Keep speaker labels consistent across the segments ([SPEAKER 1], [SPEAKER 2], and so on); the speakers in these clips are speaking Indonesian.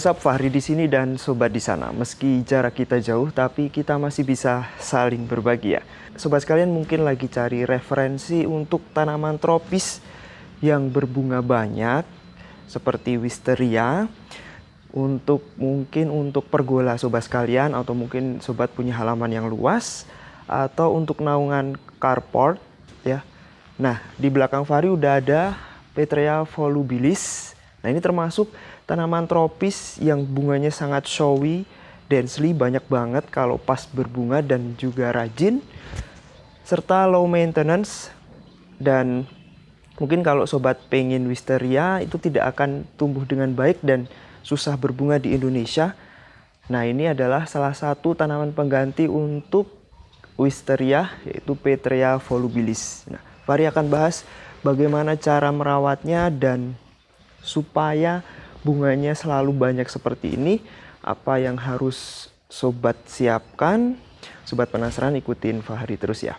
[SPEAKER 1] Sob, Fahri di sini dan sobat di sana. Meski jarak kita jauh, tapi kita masih bisa saling berbagi ya. Sobat sekalian mungkin lagi cari referensi untuk tanaman tropis yang berbunga banyak seperti wisteria untuk mungkin untuk pergola sobat sekalian atau mungkin sobat punya halaman yang luas atau untuk naungan carport ya. Nah, di belakang Fahri udah ada Petrea volubilis. Nah, ini termasuk tanaman tropis yang bunganya sangat showy, densely banyak banget kalau pas berbunga dan juga rajin serta low maintenance dan mungkin kalau sobat pengen wisteria itu tidak akan tumbuh dengan baik dan susah berbunga di Indonesia. Nah, ini adalah salah satu tanaman pengganti untuk wisteria yaitu Petrea volubilis. Nah, Fahri akan bahas bagaimana cara merawatnya dan supaya bunganya selalu banyak seperti ini apa yang harus sobat siapkan? Sobat penasaran ikutin Fahri terus ya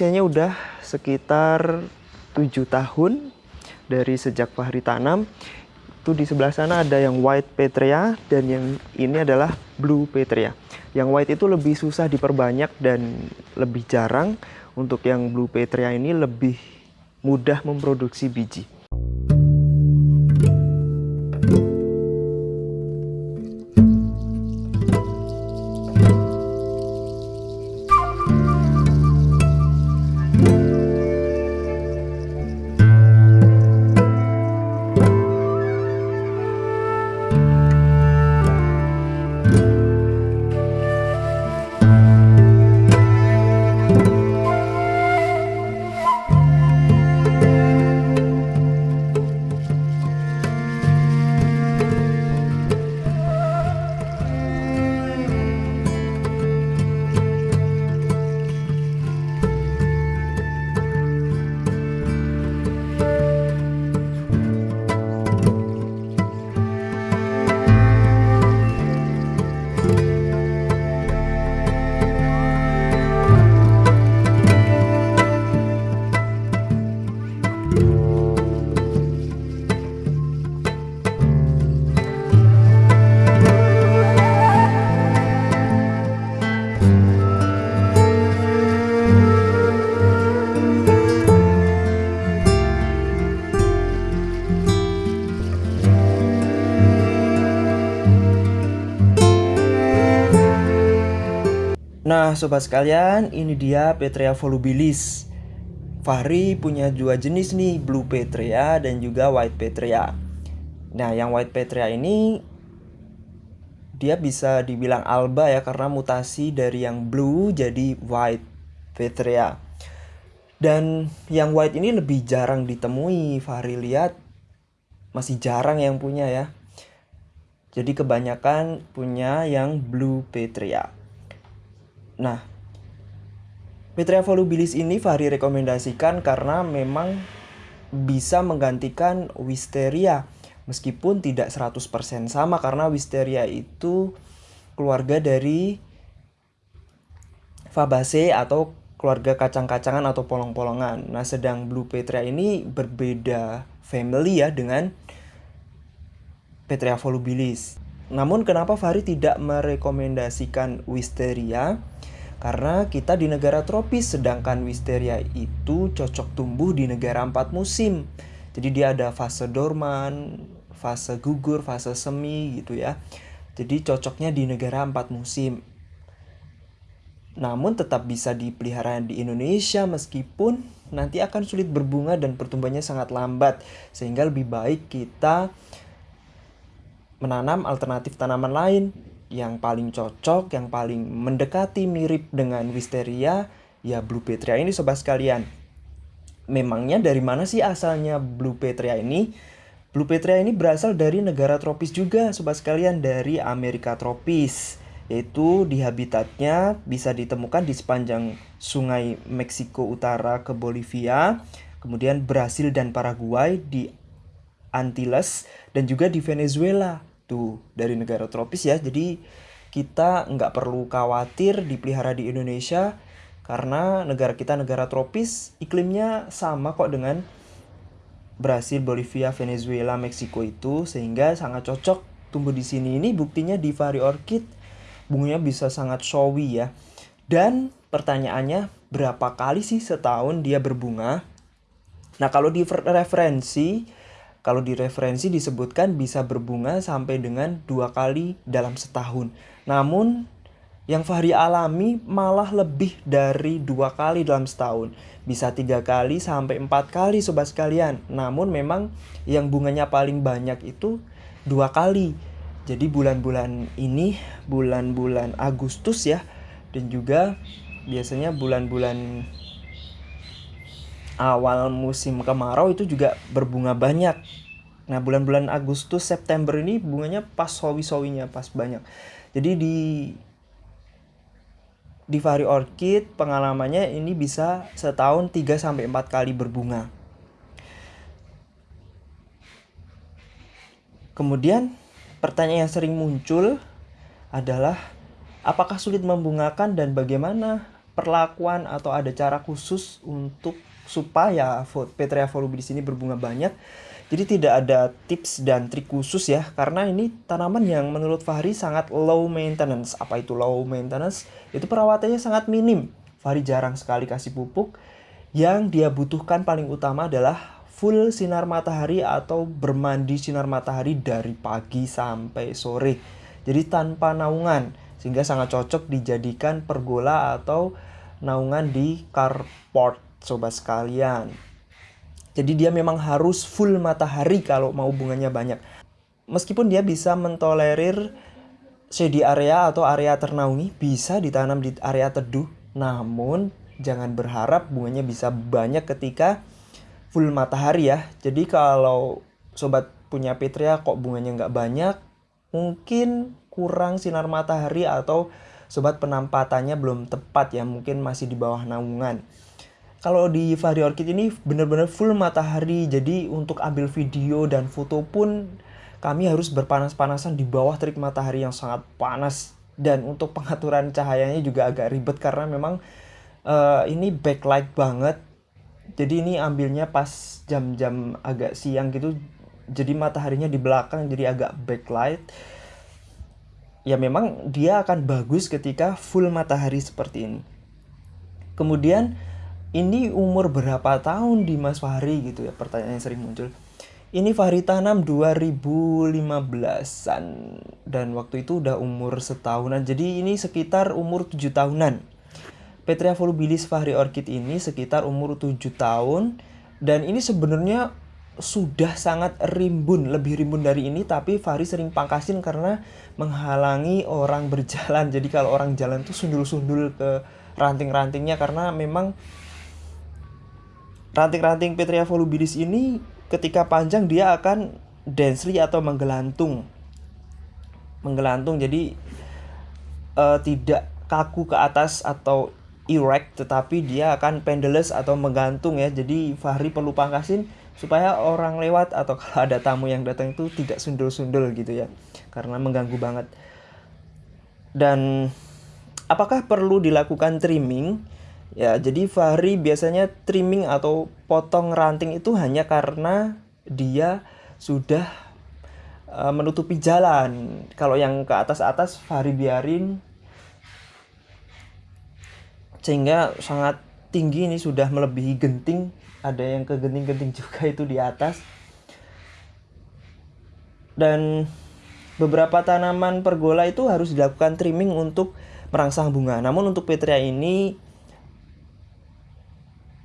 [SPEAKER 1] usianya udah sekitar 7 tahun dari sejak Fahri tanam. Itu di sebelah sana ada yang white petrea dan yang ini adalah blue petrea. Yang white itu lebih susah diperbanyak dan lebih jarang. Untuk yang blue petrea ini lebih mudah memproduksi biji. Nah sobat sekalian ini dia Petrea volubilis. Fahri punya dua jenis nih Blue Petrea dan juga White Petrea. Nah yang White Petrea ini Dia bisa dibilang alba ya karena mutasi dari yang blue jadi White Petrea. Dan yang white ini lebih jarang ditemui Fahri lihat. Masih jarang yang punya ya. Jadi kebanyakan punya yang Blue Petrea Nah, Petrea volubilis ini Fahri rekomendasikan karena memang bisa menggantikan Wisteria meskipun tidak 100% sama karena Wisteria itu keluarga dari Fabaceae atau keluarga kacang-kacangan atau polong-polongan. Nah, sedang Blue Petrea ini berbeda family ya dengan Petrea volubilis. Namun kenapa Fahri tidak merekomendasikan Wisteria? Karena kita di negara tropis sedangkan wisteria itu cocok tumbuh di negara empat musim. Jadi dia ada fase dorman, fase gugur, fase semi gitu ya. Jadi cocoknya di negara empat musim. Namun tetap bisa dipelihara di Indonesia meskipun nanti akan sulit berbunga dan pertumbuhannya sangat lambat. Sehingga lebih baik kita menanam alternatif tanaman lain yang paling cocok, yang paling mendekati mirip dengan wisteria, ya Blue Petria ini sobat sekalian. Memangnya dari mana sih asalnya Blue Petria ini? Blue Petria ini berasal dari negara tropis juga sobat sekalian, dari Amerika tropis. yaitu di habitatnya bisa ditemukan di sepanjang sungai Meksiko Utara ke Bolivia, kemudian Brasil dan Paraguay di Antilles dan juga di Venezuela tuh dari negara tropis ya. Jadi kita nggak perlu khawatir dipelihara di Indonesia karena negara kita negara tropis iklimnya sama kok dengan Brasil, Bolivia, Venezuela, Meksiko itu sehingga sangat cocok tumbuh di sini. Ini buktinya di Vari Orchid bunganya bisa sangat showy ya. Dan pertanyaannya berapa kali sih setahun dia berbunga? Nah kalau di referensi kalau di referensi disebutkan bisa berbunga sampai dengan dua kali dalam setahun. Namun yang Fahri alami malah lebih dari dua kali dalam setahun. Bisa tiga kali sampai empat kali sobat sekalian. Namun memang yang bunganya paling banyak itu dua kali. Jadi bulan-bulan ini bulan-bulan Agustus ya dan juga biasanya bulan-bulan awal musim kemarau itu juga berbunga banyak. Nah, bulan-bulan Agustus September ini bunganya pas sawi-sawinya pas banyak. Jadi di di Vari Orchid pengalamannya ini bisa setahun 3 sampai 4 kali berbunga. Kemudian Pertanyaan yang sering muncul adalah apakah sulit membungakan dan bagaimana perlakuan atau ada cara khusus untuk supaya Petrea volubilis ini berbunga banyak. Jadi tidak ada tips dan trik khusus ya karena ini tanaman yang menurut Fahri sangat low maintenance. Apa itu low maintenance? Itu perawatannya sangat minim. Fahri jarang sekali kasih pupuk. Yang dia butuhkan paling utama adalah full sinar matahari atau bermandi sinar matahari dari pagi sampai sore. Jadi tanpa naungan sehingga sangat cocok dijadikan pergola atau naungan di carport sobat sekalian. Jadi dia memang harus full matahari kalau mau bunganya banyak. Meskipun dia bisa mentolerir shady area atau area ternaungi bisa ditanam di area teduh, namun jangan berharap bunganya bisa banyak ketika full matahari ya. Jadi kalau sobat punya Petria kok bunganya nggak banyak, mungkin kurang sinar matahari atau sobat penampatannya belum tepat ya, mungkin masih di bawah naungan. Kalau di Vari Orchid ini benar-benar full matahari, jadi untuk ambil video dan foto pun kami harus berpanas-panasan di bawah terik matahari yang sangat panas. Dan untuk pengaturan cahayanya juga agak ribet karena memang uh, ini backlight banget. Jadi ini ambilnya pas jam-jam agak siang gitu. Jadi mataharinya di belakang jadi agak backlight. Ya memang dia akan bagus ketika full matahari seperti ini. Kemudian ini umur berapa tahun di Mas Fahri? gitu ya pertanyaan yang sering muncul. Ini Fahri tanam 2015an dan waktu itu udah umur setahunan. Jadi ini sekitar umur 7 tahunan. Petria volubilis Fahri Orchid ini sekitar umur 7 tahun dan ini sebenarnya sudah sangat rimbun, lebih rimbun dari ini tapi Fahri sering pangkasin karena menghalangi orang berjalan. Jadi kalau orang jalan tuh sundul-sundul ke ranting-rantingnya karena memang ranting-ranting Petria volubilis ini ketika panjang dia akan densely atau menggelantung. Menggelantung jadi uh, tidak kaku ke atas atau erect tetapi dia akan pendulous atau menggantung ya. Jadi Fahri perlu pangkasin supaya orang lewat atau kalau ada tamu yang datang itu tidak sundul-sundul gitu ya. Karena mengganggu banget. Dan apakah perlu dilakukan trimming? Ya, jadi Fahri biasanya trimming atau potong ranting itu hanya karena dia sudah uh, menutupi jalan. Kalau yang ke atas-atas Fahri biarin. Sehingga sangat tinggi ini sudah melebihi genting. Ada yang ke genting-genting juga itu di atas. Dan beberapa tanaman pergola itu harus dilakukan trimming untuk merangsang bunga. Namun untuk petria ini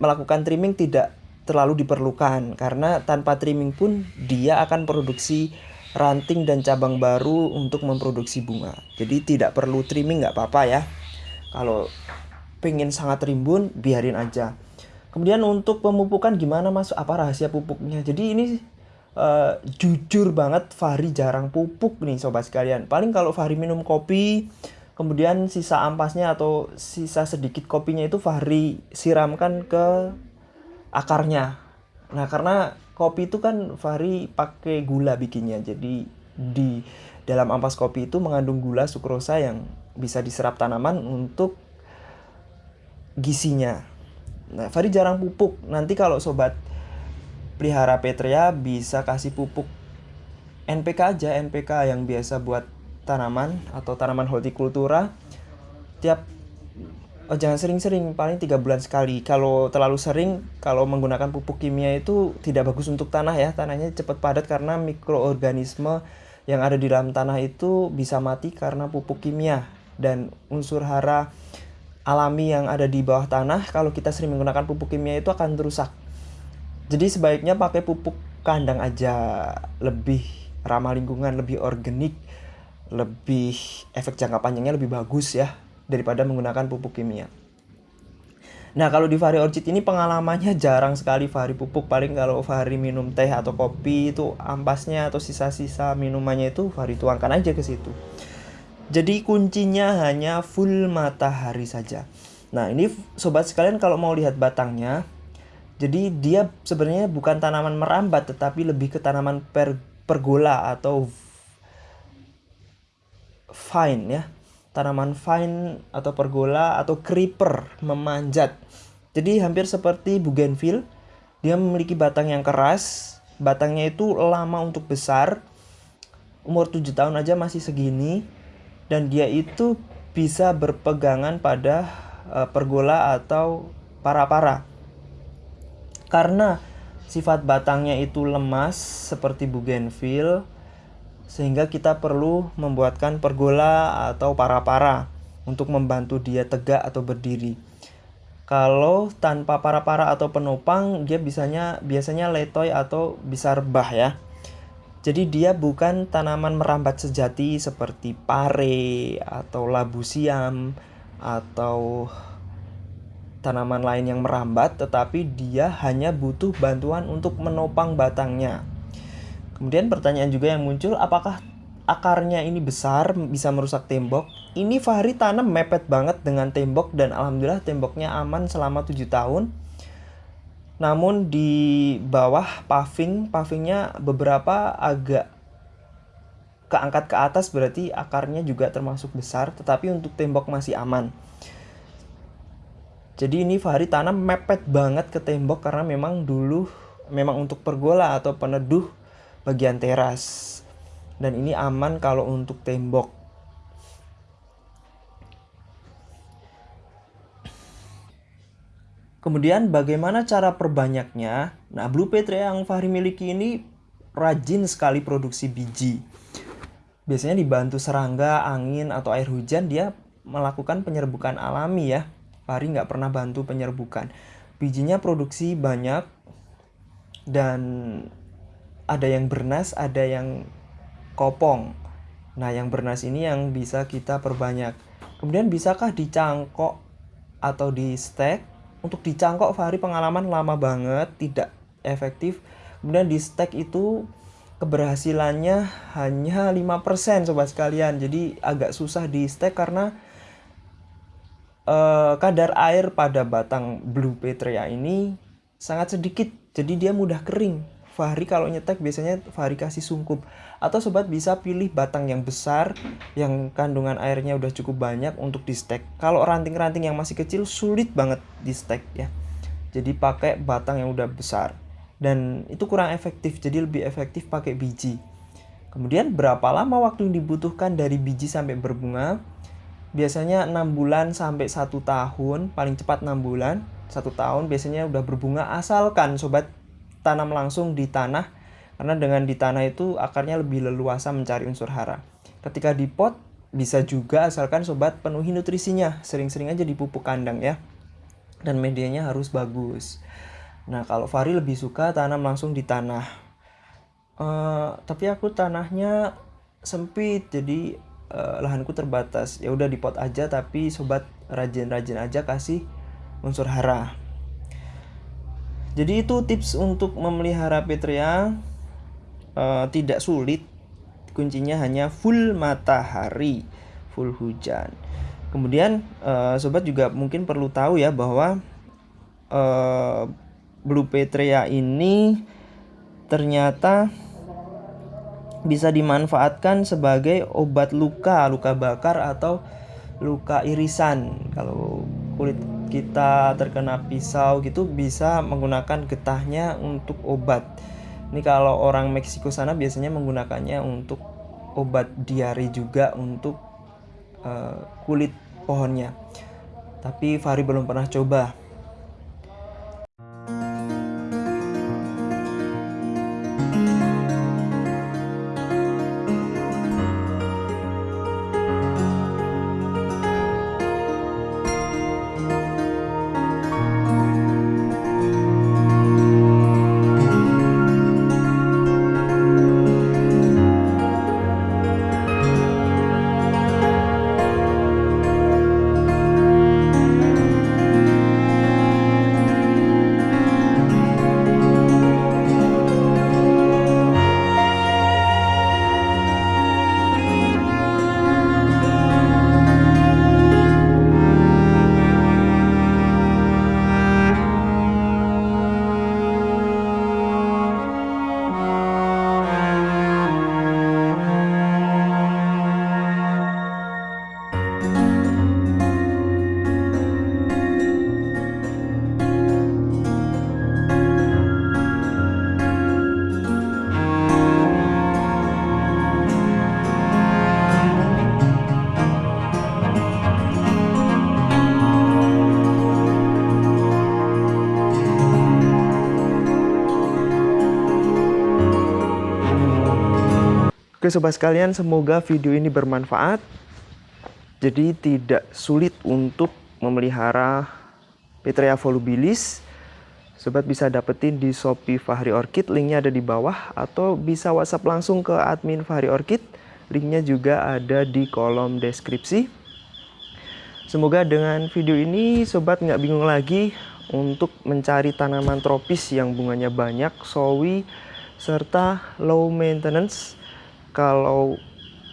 [SPEAKER 1] melakukan trimming tidak terlalu diperlukan. Karena tanpa trimming pun dia akan produksi ranting dan cabang baru untuk memproduksi bunga. Jadi tidak perlu trimming nggak apa-apa ya. Kalau pengen sangat rimbun biarin aja. Kemudian untuk pemupukan gimana mas? Apa rahasia pupuknya? Jadi ini uh, jujur banget Fahri jarang pupuk nih sobat sekalian. Paling kalau Fahri minum kopi kemudian sisa ampasnya atau sisa sedikit kopinya itu Fahri siramkan ke akarnya. Nah karena kopi itu kan Fahri pakai gula bikinnya jadi di dalam ampas kopi itu mengandung gula sukrosa yang bisa diserap tanaman untuk gisinya. Nah Fahri jarang pupuk. Nanti kalau sobat pelihara petria bisa kasih pupuk NPK aja NPK yang biasa buat tanaman atau tanaman hortikultura tiap oh, jangan sering-sering paling tiga bulan sekali. Kalau terlalu sering kalau menggunakan pupuk kimia itu tidak bagus untuk tanah ya. Tanahnya cepat padat karena mikroorganisme yang ada di dalam tanah itu bisa mati karena pupuk kimia. Dan unsur hara alami yang ada di bawah tanah kalau kita sering menggunakan pupuk kimia itu akan rusak. Jadi sebaiknya pakai pupuk kandang aja. Lebih ramah lingkungan lebih organik lebih efek jangka panjangnya lebih bagus ya daripada menggunakan pupuk kimia. Nah kalau di Fahri Orchid ini pengalamannya jarang sekali Fahri pupuk. Paling kalau Fahri minum teh atau kopi itu ampasnya atau sisa-sisa minumannya itu Fahri tuangkan aja ke situ. Jadi kuncinya hanya full matahari saja. Nah ini sobat sekalian kalau mau lihat batangnya Jadi dia sebenarnya bukan tanaman merambat tetapi lebih ke tanaman per, pergola atau vine ya. Tanaman vine atau pergola atau creeper memanjat. Jadi hampir seperti bougainville. Dia memiliki batang yang keras. Batangnya itu lama untuk besar. Umur 7 tahun aja masih segini. Dan dia itu bisa berpegangan pada uh, pergola atau para-para. Karena sifat batangnya itu lemas seperti bougainville sehingga kita perlu membuatkan pergola atau para-para untuk membantu dia tegak atau berdiri. Kalau tanpa para-para atau penopang, dia bisanya biasanya letoy atau bisa rebah ya. Jadi dia bukan tanaman merambat sejati seperti pare atau labu siam atau tanaman lain yang merambat, tetapi dia hanya butuh bantuan untuk menopang batangnya. Kemudian pertanyaan juga yang muncul, apakah akarnya ini besar bisa merusak tembok? Ini Fahri tanam mepet banget dengan tembok dan alhamdulillah temboknya aman selama 7 tahun. Namun di bawah paving, pavingnya beberapa agak keangkat ke atas berarti akarnya juga termasuk besar, tetapi untuk tembok masih aman. Jadi ini Fahri tanam mepet banget ke tembok karena memang dulu memang untuk pergola atau peneduh bagian teras dan ini aman kalau untuk tembok Kemudian bagaimana cara perbanyaknya? Nah, Blue Petra yang Fahri miliki ini rajin sekali produksi biji. Biasanya dibantu serangga, angin, atau air hujan, dia melakukan penyerbukan alami ya. Fahri nggak pernah bantu penyerbukan. Bijinya produksi banyak dan ada yang bernas, ada yang kopong. Nah, yang bernas ini yang bisa kita perbanyak. Kemudian bisakah dicangkok atau di stack? Untuk dicangkok Fahri pengalaman lama banget, tidak efektif. Kemudian di stack itu keberhasilannya hanya 5% sobat sekalian. Jadi agak susah di stack karena uh, kadar air pada batang Blue Petrea ini sangat sedikit. Jadi dia mudah kering Fahri kalau nyetek biasanya Fahri kasih sungkup. Atau sobat bisa pilih batang yang besar yang kandungan airnya udah cukup banyak untuk di stek kalau ranting-ranting yang masih kecil sulit banget di stek ya. Jadi pakai batang yang udah besar. Dan itu kurang efektif jadi lebih efektif pakai biji. Kemudian berapa lama waktu yang dibutuhkan dari biji sampai berbunga? Biasanya 6 bulan sampai satu tahun. Paling cepat 6 bulan satu tahun biasanya udah berbunga. Asalkan sobat tanam langsung di tanah karena dengan di tanah itu akarnya lebih leluasa mencari unsur hara. Ketika di pot bisa juga asalkan sobat penuhi nutrisinya, sering-sering aja dipupuk kandang ya. Dan medianya harus bagus. Nah kalau Fari lebih suka tanam langsung di tanah. Uh, tapi aku tanahnya sempit jadi uh, lahanku terbatas. Ya udah di pot aja tapi sobat rajin-rajin aja kasih unsur hara. Jadi itu tips untuk memelihara petria uh, tidak sulit. Kuncinya hanya full matahari, full hujan. Kemudian uh, sobat juga mungkin perlu tahu ya bahwa uh, Blue Petrea ini ternyata bisa dimanfaatkan sebagai obat luka, luka bakar atau luka irisan. Kalau kulit kita terkena pisau gitu bisa menggunakan getahnya untuk obat. Ini kalau orang Meksiko sana biasanya menggunakannya untuk obat diare juga untuk uh, kulit pohonnya. Tapi Fahri belum pernah coba. Oke sobat sekalian, semoga video ini bermanfaat. Jadi tidak sulit untuk memelihara Petrea volubilis. Sobat bisa dapetin di Shopee Fahri Orchid, linknya ada di bawah. Atau bisa WhatsApp langsung ke admin Fahri Orchid, linknya juga ada di kolom deskripsi. Semoga dengan video ini sobat nggak bingung lagi untuk mencari tanaman tropis yang bunganya banyak, sawi, serta low maintenance kalau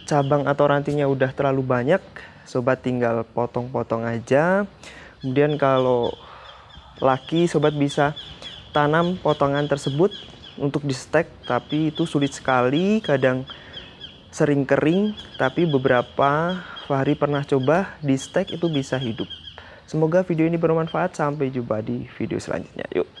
[SPEAKER 1] cabang atau rantingnya udah terlalu banyak sobat tinggal potong-potong aja. Kemudian kalau laki sobat bisa tanam potongan tersebut untuk di stek tapi itu sulit sekali kadang sering kering tapi beberapa hari pernah coba di stek itu bisa hidup. Semoga video ini bermanfaat sampai jumpa di video selanjutnya. Yuk